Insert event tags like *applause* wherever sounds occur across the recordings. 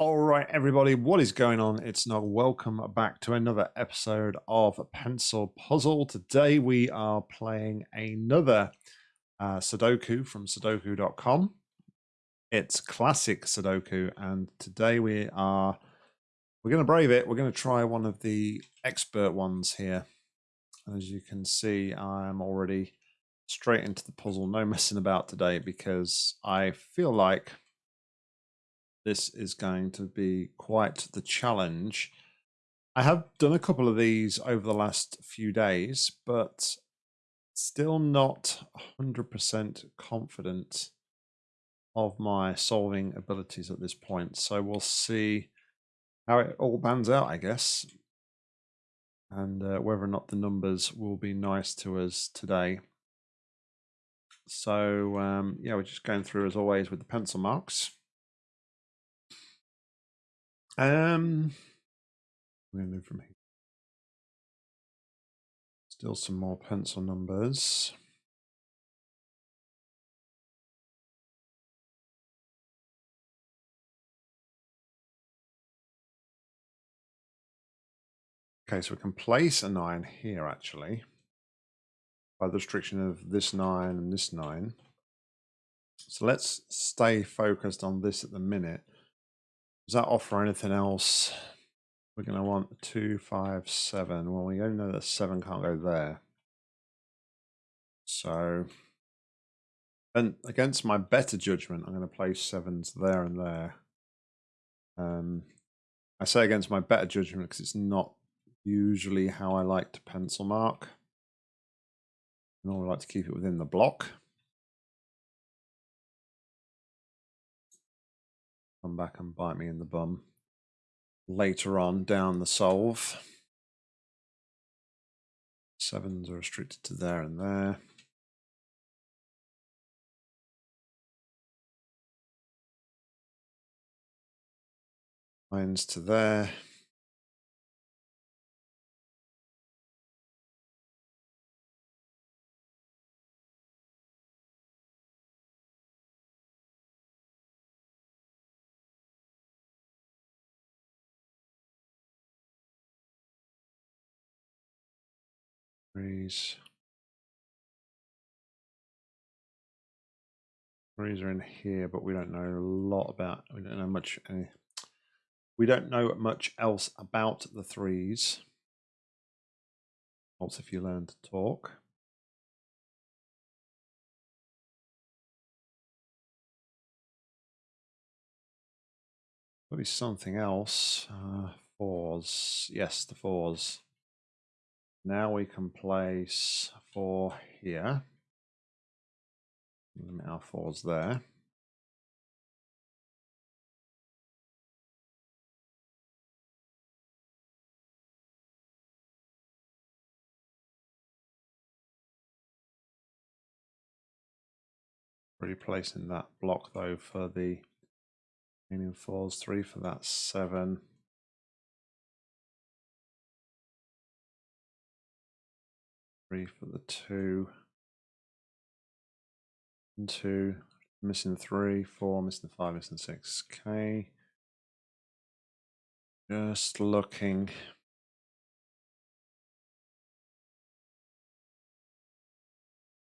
All right, everybody, what is going on? It's Nog. Welcome back to another episode of Pencil Puzzle. Today we are playing another uh, Sudoku from Sudoku.com. It's classic Sudoku, and today we are we're going to brave it. We're going to try one of the expert ones here. As you can see, I'm already straight into the puzzle, no *laughs* messing about today because I feel like this is going to be quite the challenge. I have done a couple of these over the last few days, but still not 100% confident of my solving abilities at this point. So we'll see how it all pans out, I guess, and uh, whether or not the numbers will be nice to us today. So um, yeah, we're just going through as always with the pencil marks. Um, to move from here. Still some more pencil numbers. Okay, so we can place a 9 here, actually, by the restriction of this 9 and this 9. So let's stay focused on this at the minute. Does that offer anything else? We're going to want two, five, seven. Well, we only know that seven can't go there. So, and against my better judgment, I'm going to place sevens there and there. Um, I say against my better judgment because it's not usually how I like to pencil mark. I normally like to keep it within the block. Come back and bite me in the bum later on down the solve. Sevens are restricted to there and there. Nines to there. Threes. Threes are in here, but we don't know a lot about. We don't know much. Any, we don't know much else about the threes. Also, if you learn to talk. Maybe something else. Uh, fours. Yes, the fours. Now we can place four here. Our fours there. Replacing that block though for the meaning fours, three for that seven. Three for the two. And two. Missing three, four, missing five, missing six. Okay. Just looking.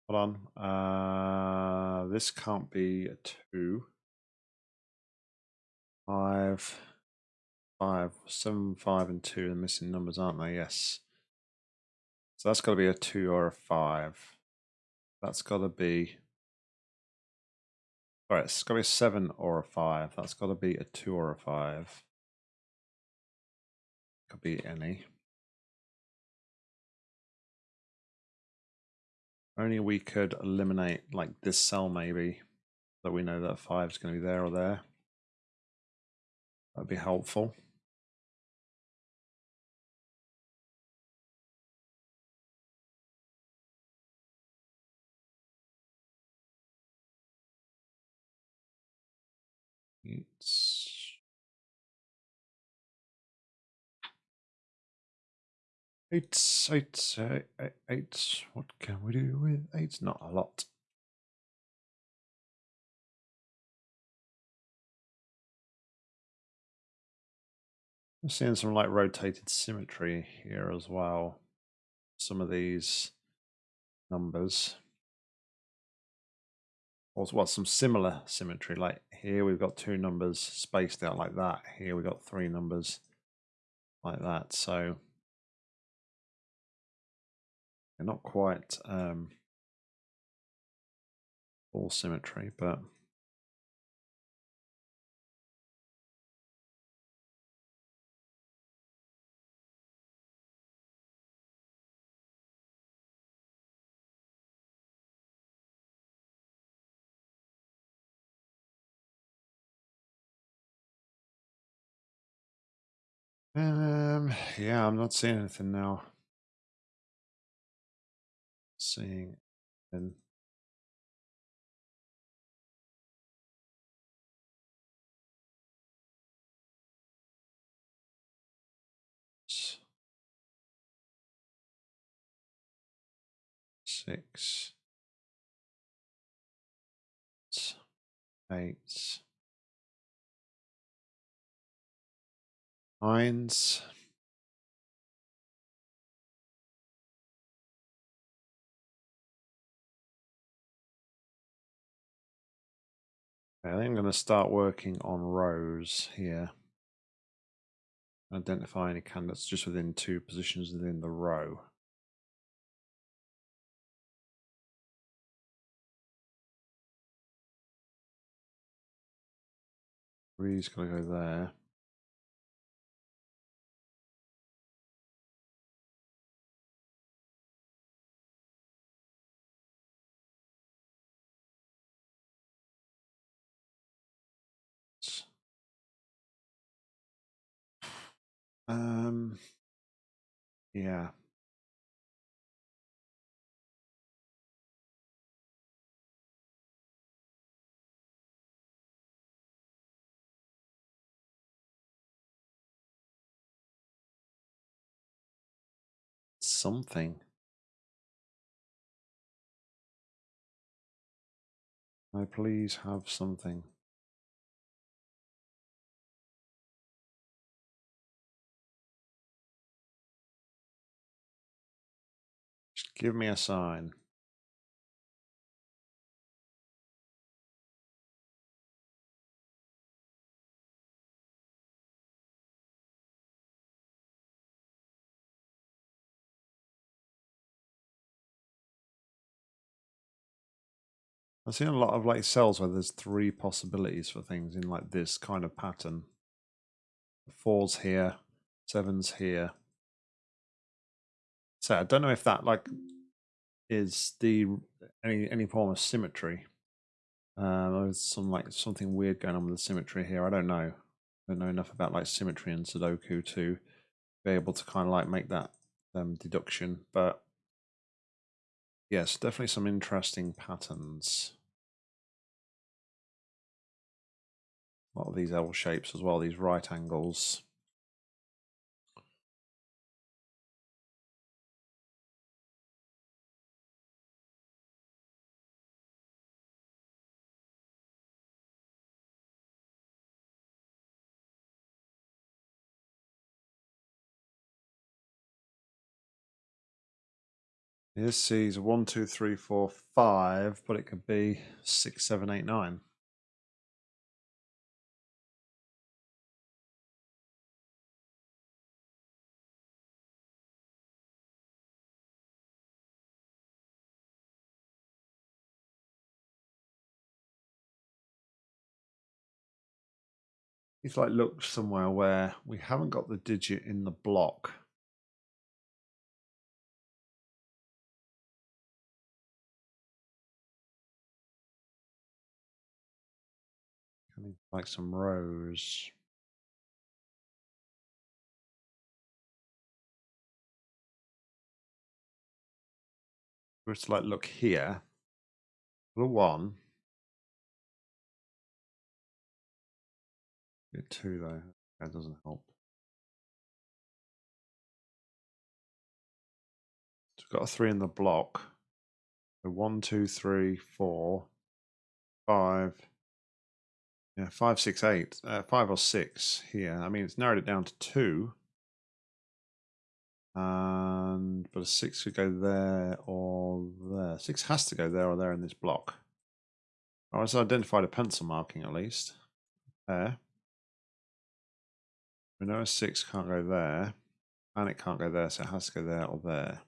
Hold on. Uh, this can't be a two. Five, five, seven, five, and two are missing numbers, aren't they? Yes. So that's got to be a two or a five. That's got to be. All right, it's got to be a seven or a five. That's got to be a two or a five. Could be any. Only we could eliminate like this cell maybe, so we know that five is going to be there or there. That'd be helpful. It's eight, uh, eight, eight, eight. What can we do with eight? Not a lot. I'm seeing some like rotated symmetry here as well. Some of these numbers. Also, well, some similar symmetry. Like here, we've got two numbers spaced out like that. Here, we've got three numbers like that. So they're not quite um, all symmetry, but Um, yeah, I'm not seeing anything now. Seeing and six, eight, nines. I think I'm going to start working on rows here. Identify any candidates just within two positions within the row. Three's got to go there. Um, yeah. Something. I please have something. Give me a sign. I've seen a lot of like cells where there's three possibilities for things in like this kind of pattern. Fours here, sevens here. So I don't know if that like is the any any form of symmetry. Uh, there's some like something weird going on with the symmetry here. I don't know. I don't know enough about like symmetry and Sudoku to be able to kind of like make that um, deduction, but yes, definitely some interesting patterns. A lot of these L shapes as well, these right angles. This sees one, two, three, four, five, but it could be six, seven, eight, nine. It's like look somewhere where we haven't got the digit in the block. Like some rows. Just like look here. The one. Get two though. That doesn't help. So we've got a three in the block. So one, two, three, four, five, Yeah, five, six, eight, uh, five or six here. I mean, it's narrowed it down to two. And but a six could go there or there. Six has to go there or there in this block. All right, so identified a pencil marking at least. There. We know a six can't go there, and it can't go there, so it has to go there or there.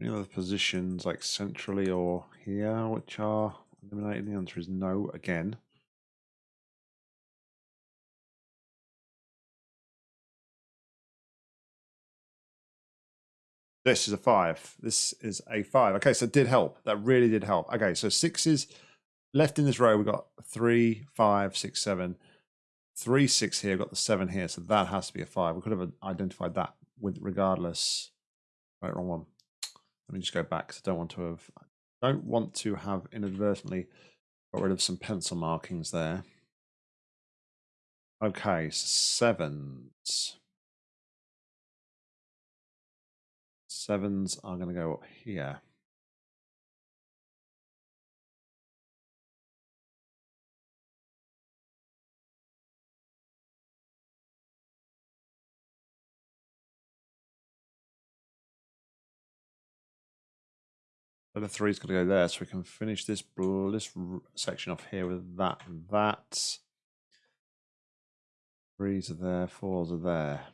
Any other positions like centrally or here which are eliminated? The answer is no again. This is a five. This is a five. Okay, so it did help. That really did help. Okay, so sixes left in this row. We've got three, five, six, seven. Three, six here. We've got the seven here. So that has to be a five. We could have identified that with regardless. Right, wrong one. Let me just go back because I don't want to have don't want to have inadvertently got rid of some pencil markings there. Okay, so sevens. Sevens are going to go up here. The three's got to go there, so we can finish this this section off here with that and that. Threes are there, fours are there.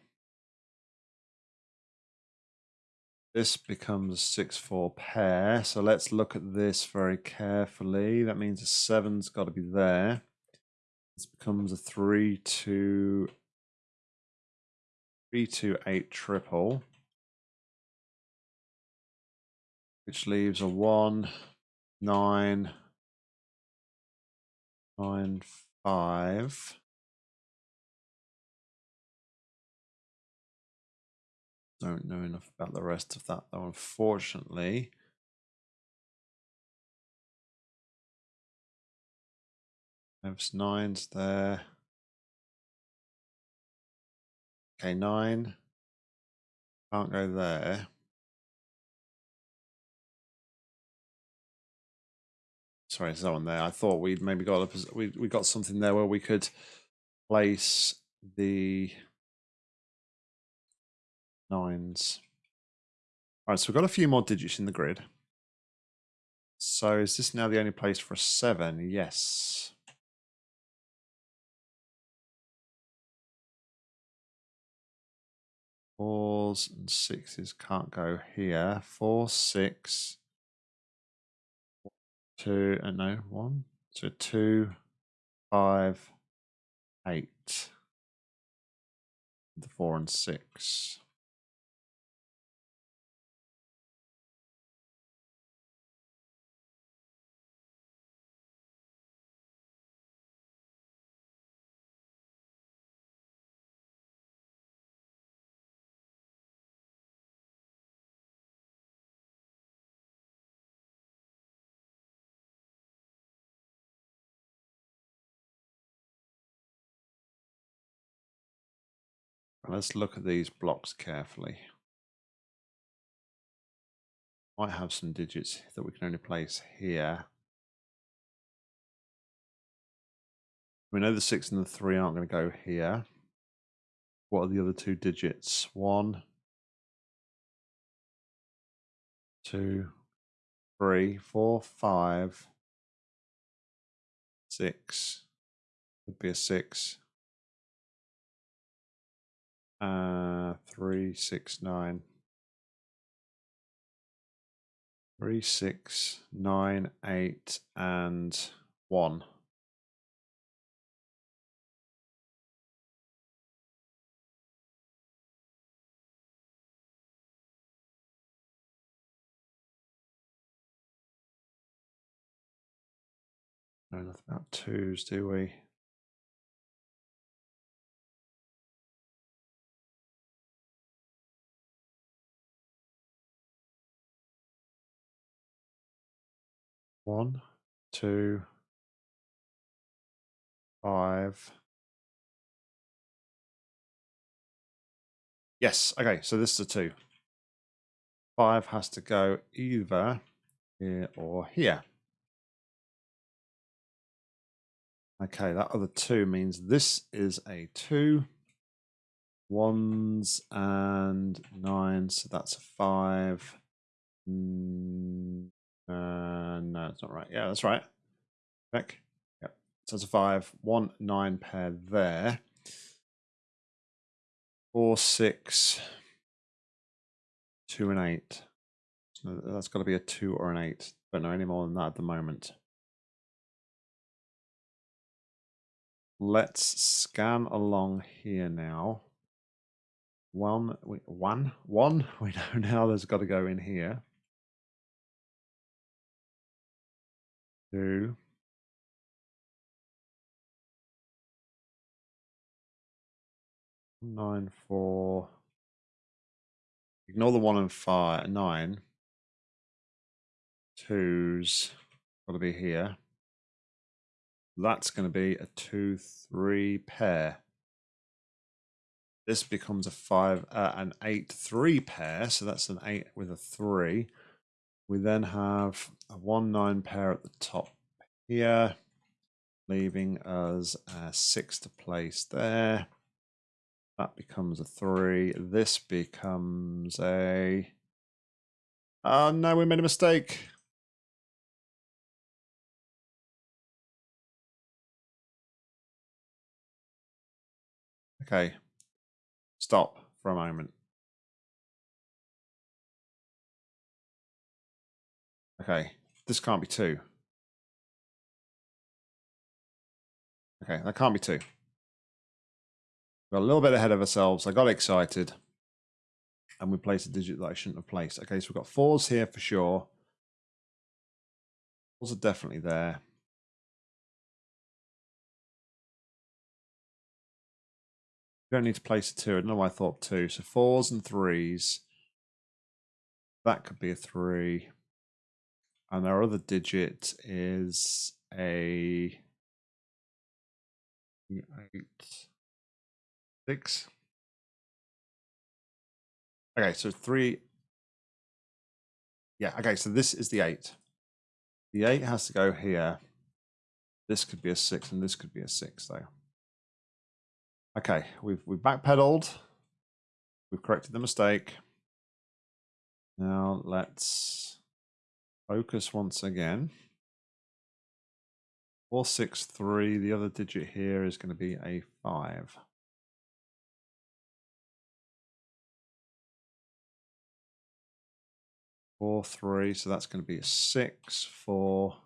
This becomes a 6-4 pair. So let's look at this very carefully. That means a 7's got to be there. This becomes a 3-2 3-2-8 triple. Which leaves a 1, 9, 9, 5. don't know enough about the rest of that though, unfortunately. There's nines there. Okay, nine. Can't go there. Sorry, there's no one there. I thought we'd maybe got a, we we got something there where we could place the nines. All right, so we've got a few more digits in the grid. So is this now the only place for a seven? Yes. Fours and sixes can't go here. Four, six, two, and uh, no, one. So two, five, eight. The four and six. Let's look at these blocks carefully. Might have some digits that we can only place here. We know the six and the three aren't going to go here. What are the other two digits? One, two, three, four, five, six. Would be a six. Uh, three, six, nine. Three, six, nine, eight, and one. Know nothing about twos, do we? One, two, five. Yes, okay, so this is a two. Five has to go either here or here. Okay, that other two means this is a two. Ones and nine, so that's a five. Mm, uh, no, it's not right. Yeah, that's right. Back. Yep. So it's a five, one, nine pair there. Four, six, two, and eight. So that's got to be a two or an eight. Don't know any more than that at the moment. Let's scan along here now. One, one, one. *laughs* We know now there's got to go in here. Two. Nine, four. Ignore the one and five, nine. Twos got to be here. That's going to be a two, three pair. This becomes a five, uh, an eight, three pair. So that's an eight with a three. We then have a one, nine pair at the top here, leaving us a six to place there. That becomes a three. This becomes a. Oh no, we made a mistake. Okay, stop for a moment. Okay, this can't be two. Okay, that can't be two. We're a little bit ahead of ourselves. I got excited. And we placed a digit that I shouldn't have placed. Okay, so we've got fours here for sure. Fours are definitely there. You don't need to place a two. I don't know why I thought two. So fours and threes. That could be a three. And our other digit is a eight, six. Okay, so three. Yeah, okay, so this is the eight. The eight has to go here. This could be a six, and this could be a six, though. Okay, we've we've backpedaled. We've corrected the mistake. Now let's focus once again. 463, the other digit here is going to be a 5. Four, three, so that's going to be a six, four,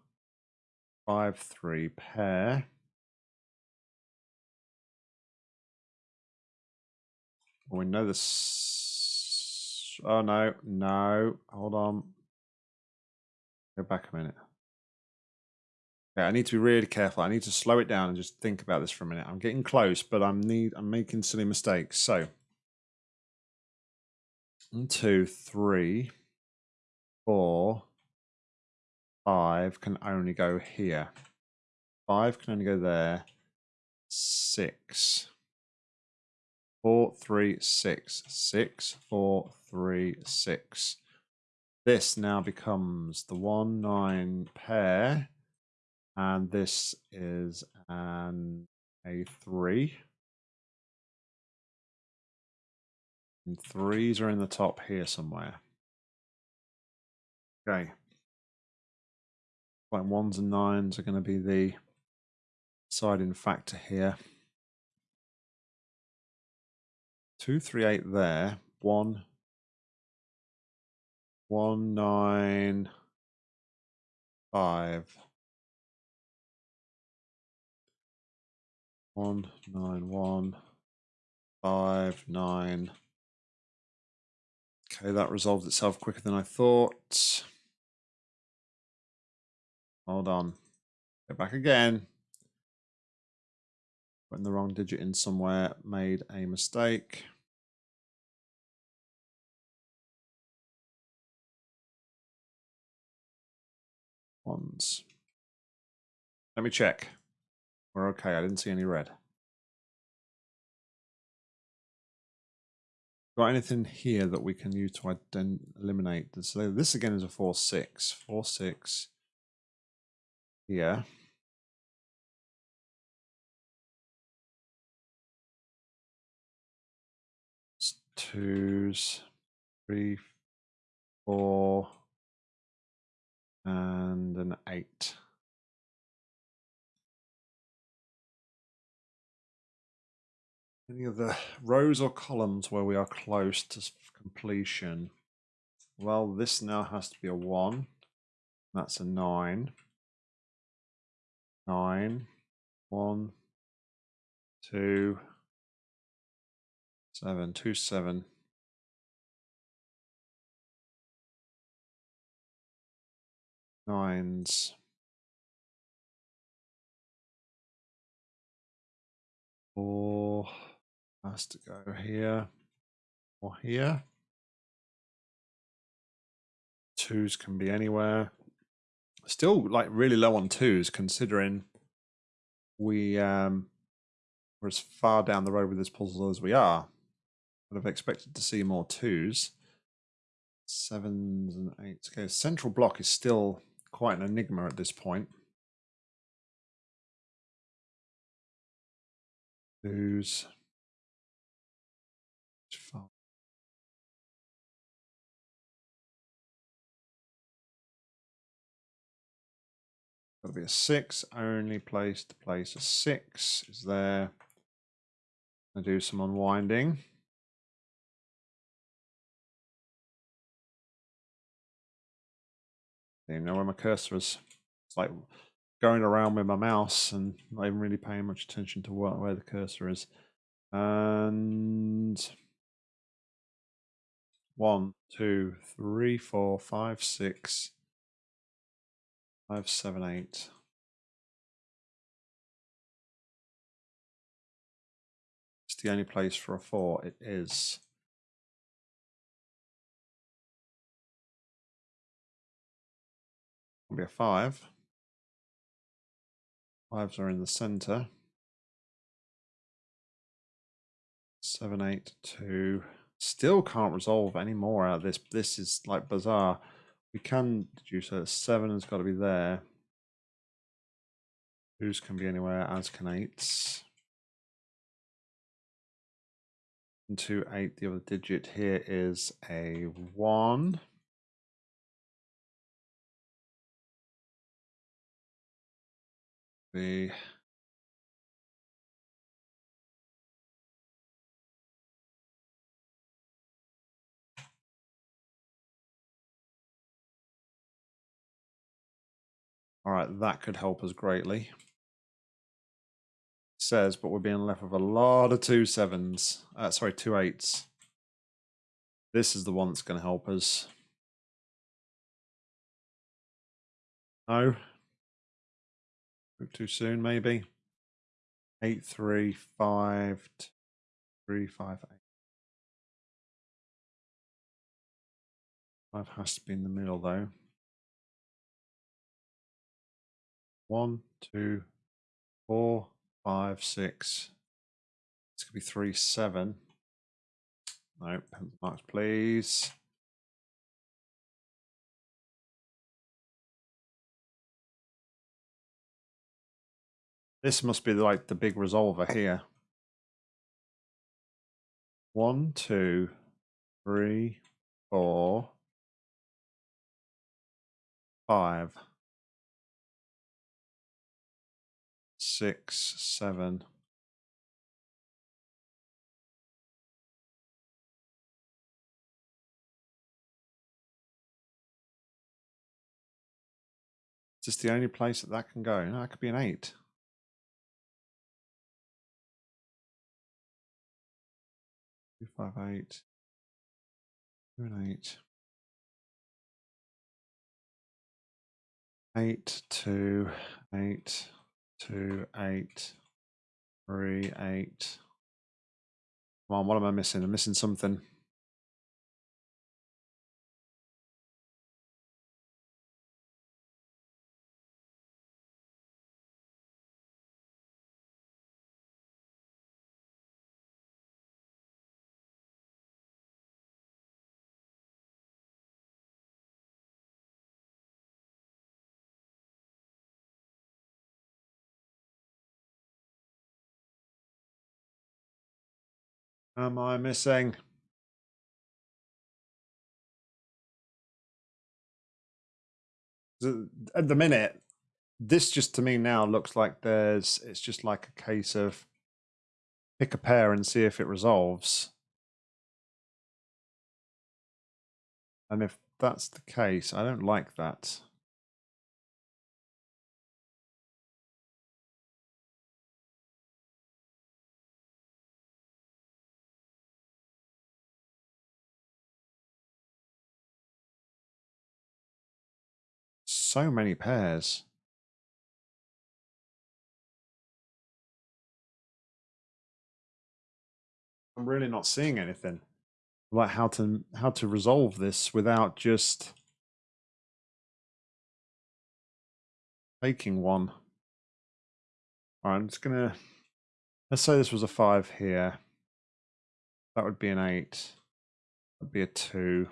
five, three pair. we know this. Oh no, no, hold on. Go back a minute. Okay, I need to be really careful. I need to slow it down and just think about this for a minute. I'm getting close, but I'm need I'm making silly mistakes. So one, two, three, four, five can only go here. Five can only go there. Six. Four, three, six. Six, four, three, six. This now becomes the one, nine pair and this is an A3. And threes are in the top here somewhere. Okay. Like ones and nines are going to be the deciding factor here. Two, three, eight there. One, one, nine, five. One, nine, one, five, nine. Okay, that resolved itself quicker than I thought. Hold on. Go back again. Putting the wrong digit in somewhere, made a mistake. ones. Let me check. We're okay. I didn't see any red. Got anything here that we can use to eliminate this? So this again is a 4-6. 4-6 here. Twos, three, four, and an eight. Any of the rows or columns where we are close to completion? Well, this now has to be a one. That's a nine. Nine. One. Two. Seven. Two, seven. Nines. Four has to go here or here. Twos can be anywhere. Still like really low on twos considering we um we're as far down the road with this puzzle as we are. Have expected to see more twos. Sevens and eights. Okay, central block is still quite an enigma at this point. Twos. Got to be a six. Only place to place a six is there. I do some unwinding. You know where my cursor is. It's like going around with my mouse and not even really paying much attention to what, where the cursor is. And one, two, three, four, five, six, Five, seven, eight. It's the only place for a four. It is. It'll be a five. Fives are in the center. Seven, eight, two. Still can't resolve any more out of this. This is like bizarre. We can deduce that seven has got to be there. Twos can be anywhere, as can eights. Two, eight, the other digit here is a one. All right, that could help us greatly. Says, but we're being left with a lot of two sevens. Uh, sorry, two eights. This is the one that's going to help us. No. Too soon, maybe. Eight, three, five, three, five, eight. Five has to be in the middle, though. One, two, four, five, six. This could be three, seven. No, pencil marks, please. This must be like the big resolver here. One, two, three, four, five, six, seven. Is this the only place that that can go? No, that could be an eight. Two, five, eight. And eight. Eight, two, eight two, eight, three, eight. Come on, what am I missing? I'm missing something. am I missing? At the minute, this just to me now looks like there's, it's just like a case of pick a pair and see if it resolves. And if that's the case, I don't like that. So many pairs. I'm really not seeing anything like how to how to resolve this without just taking one. All right, I'm just gonna let's say this was a five here. That would be an eight. That'd be a two.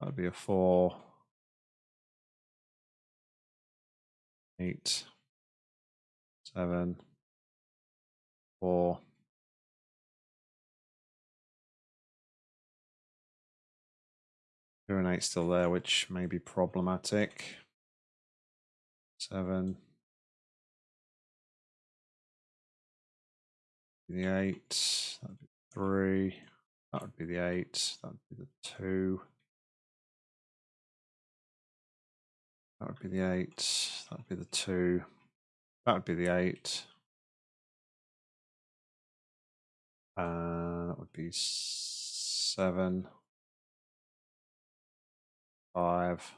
That'd be a four. Eight. Seven. And eight still there, which may be problematic. Seven. The eight. That'd be three. That would be the eight. That would be the two. That would be the eight. That would be the two. That would be the eight. Uh, that would be seven five.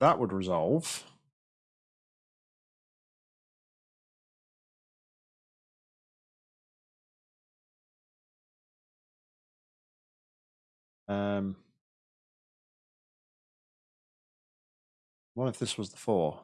That would resolve. Um, what if this was the four?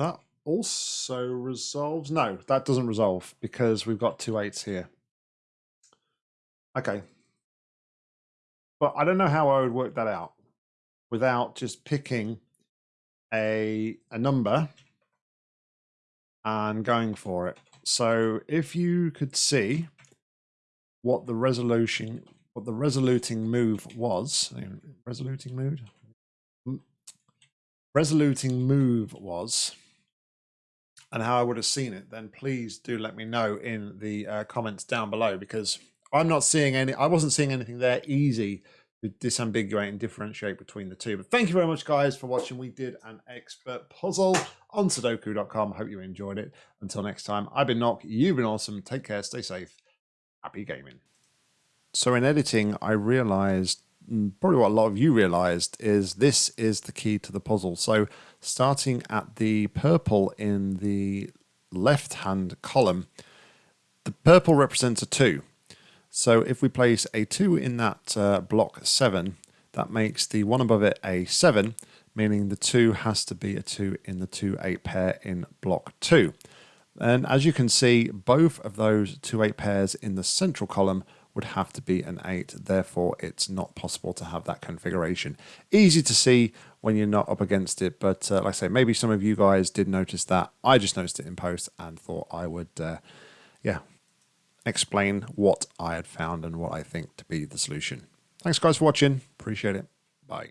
That also resolves. No, that doesn't resolve because we've got two eights here. Okay. But I don't know how I would work that out without just picking a a number and going for it. So if you could see what the resolution what the resoluting move was, resoluting mood, hmm. resoluting move was, and how I would have seen it, then please do let me know in the uh, comments down below because I'm not seeing any, I wasn't seeing anything there easy to disambiguate and differentiate between the two. But thank you very much, guys, for watching. We did an expert puzzle on Sudoku.com. Hope you enjoyed it. Until next time, I've been Nock. You've been awesome. Take care. Stay safe. Happy gaming. So in editing, I realized probably what a lot of you realized is this is the key to the puzzle. So starting at the purple in the left hand column, the purple represents a 2. So if we place a 2 in that uh, block 7, that makes the one above it a 7, meaning the 2 has to be a 2 in the 2-8 pair in block 2. And as you can see, both of those 2-8 pairs in the central column would have to be an 8. Therefore, it's not possible to have that configuration. Easy to see when you're not up against it, but uh, like I say, maybe some of you guys did notice that. I just noticed it in post and thought I would, uh, yeah, explain what I had found and what I think to be the solution. Thanks, guys, for watching. Appreciate it. Bye.